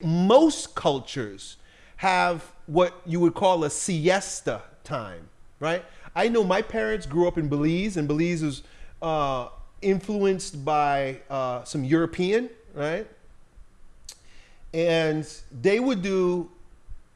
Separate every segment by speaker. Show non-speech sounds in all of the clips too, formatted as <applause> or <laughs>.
Speaker 1: Most cultures have what you would call a siesta time, right? I know my parents grew up in Belize, and Belize was uh, influenced by uh, some European, right? And they would do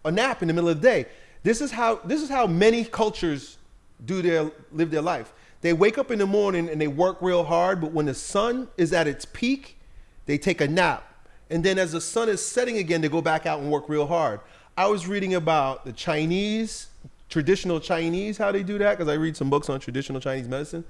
Speaker 1: a nap in the middle of the day. This is how this is how many cultures do their live their life. They wake up in the morning and they work real hard, but when the sun is at its peak, they take a nap and then as the sun is setting again, they go back out and work real hard. I was reading about the Chinese, traditional Chinese, how they do that, because I read some books on traditional Chinese medicine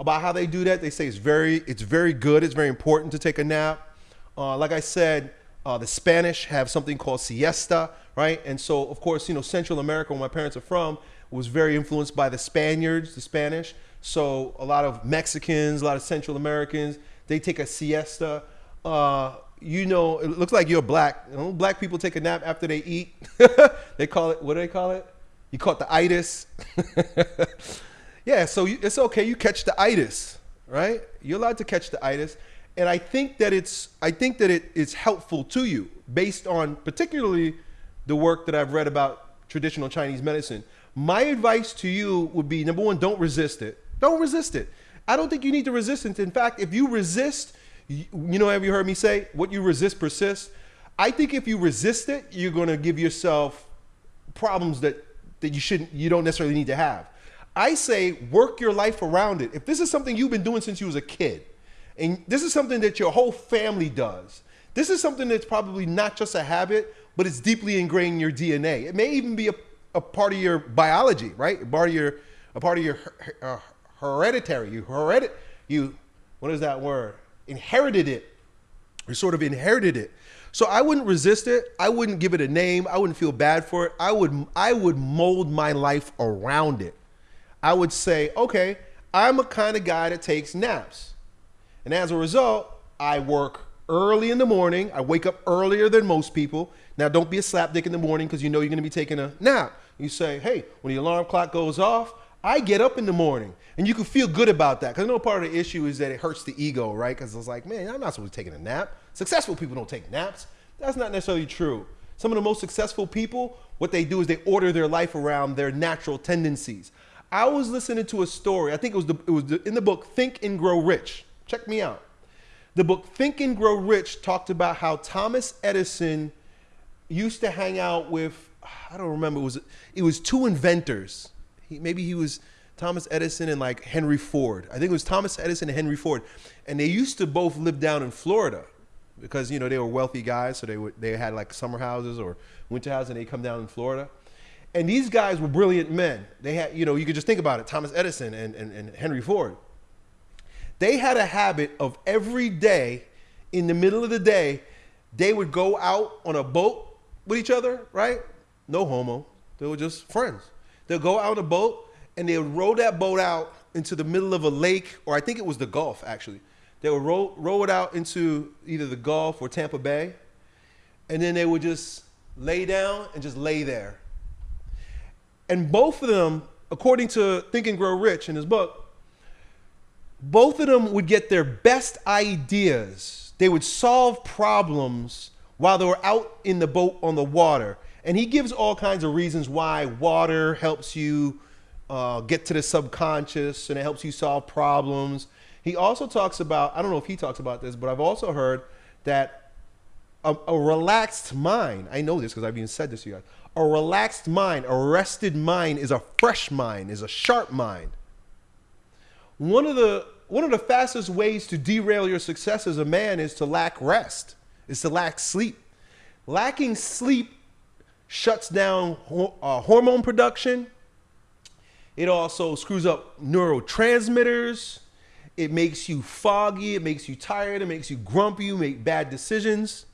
Speaker 1: about how they do that. They say it's very, it's very good. It's very important to take a nap. Uh, like I said, uh, the Spanish have something called siesta, right? And so, of course, you know, Central America, where my parents are from, was very influenced by the Spaniards, the Spanish. So a lot of Mexicans, a lot of Central Americans, they take a siesta. Uh, you know, it looks like you're black. You know, black people take a nap after they eat. <laughs> they call it, what do they call it? You call it the itis. <laughs> yeah, so you, it's okay. You catch the itis, right? You're allowed to catch the itis. And I think that it's, I think that it is helpful to you based on particularly the work that I've read about traditional Chinese medicine. My advice to you would be number one, don't resist it. Don't resist it. I don't think you need to resist it. In fact, if you resist, you know, have you heard me say, what you resist persists? I think if you resist it, you're going to give yourself problems that, that you shouldn't, you don't necessarily need to have. I say work your life around it. If this is something you've been doing since you was a kid, and this is something that your whole family does, this is something that's probably not just a habit, but it's deeply ingrained in your DNA. It may even be a, a part of your biology, right? A part of your, a part of your uh, hereditary. You heredit, you, what is that word? Inherited it or sort of inherited it. So I wouldn't resist it. I wouldn't give it a name. I wouldn't feel bad for it. I would I would mold my life around it. I would say, okay, I'm a kind of guy that takes naps. And as a result, I work early in the morning. I wake up earlier than most people. Now, don't be a slapdick in the morning because you know you're going to be taking a nap. You say, hey, when the alarm clock goes off, I get up in the morning and you can feel good about that. Because I know part of the issue is that it hurts the ego, right? Because it's like, man, I'm not supposed to be taking a nap. Successful people don't take naps. That's not necessarily true. Some of the most successful people, what they do is they order their life around their natural tendencies. I was listening to a story. I think it was the, it was the, in the book Think and Grow Rich. Check me out. The book Think and Grow Rich talked about how Thomas Edison used to hang out with I don't remember it was it was two inventors he, maybe he was Thomas Edison and like Henry Ford. I think it was Thomas Edison and Henry Ford, and they used to both live down in Florida because you know they were wealthy guys, so they they had like summer houses or winter houses, and they come down in Florida. And these guys were brilliant men. They had, you know, you could just think about it, Thomas Edison and, and, and Henry Ford. They had a habit of every day, in the middle of the day, they would go out on a boat with each other, right? No homo. They were just friends. They'll go out on a boat and they'll row that boat out into the middle of a lake, or I think it was the Gulf actually. They would row, row it out into either the Gulf or Tampa Bay, and then they would just lay down and just lay there. And both of them, according to Think and Grow Rich in his book, both of them would get their best ideas. They would solve problems while they were out in the boat on the water. And he gives all kinds of reasons why water helps you uh, get to the subconscious and it helps you solve problems. He also talks about, I don't know if he talks about this, but I've also heard that a, a relaxed mind, I know this because I've even said this to you guys, a relaxed mind, a rested mind is a fresh mind, is a sharp mind. One of the one of the fastest ways to derail your success as a man is to lack rest, is to lack sleep. Lacking sleep shuts down uh, hormone production. It also screws up neurotransmitters. It makes you foggy. It makes you tired. It makes you grumpy. You make bad decisions.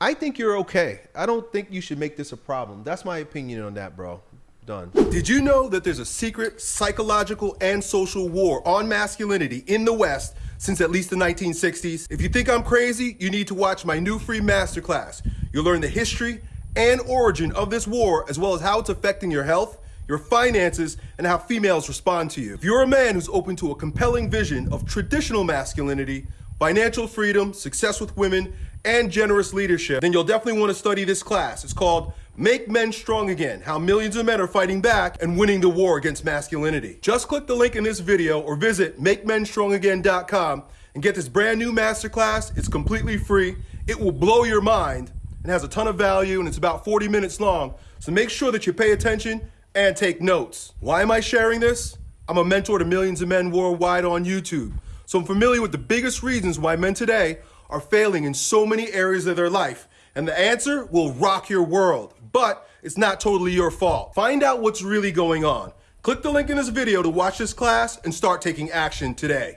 Speaker 1: I think you're okay. I don't think you should make this a problem. That's my opinion on that, bro. Done. Did you know that there's a secret psychological and social war on masculinity in the West since at least the 1960s? If you think I'm crazy, you need to watch my new free masterclass. You'll learn the history and origin of this war, as well as how it's affecting your health, your finances, and how females respond to you. If you're a man who's open to a compelling vision of traditional masculinity, financial freedom, success with women,
Speaker 2: and generous leadership, then you'll definitely want to study this class. It's called Make Men Strong Again How Millions of Men Are Fighting Back and Winning the War Against Masculinity. Just click the link in this video or visit MakeMenStrongAgain.com and get this brand new masterclass. It's completely free. It will blow your mind and has a ton of value and it's about 40 minutes long. So make sure that you pay attention and take notes. Why am I sharing this? I'm a mentor to millions of men worldwide on YouTube. So I'm familiar with the biggest reasons why men today are failing in so many areas of their life. And the answer will rock your world, but it's not totally your fault. Find out what's really going on. Click the link in this video to watch this class and start taking action today.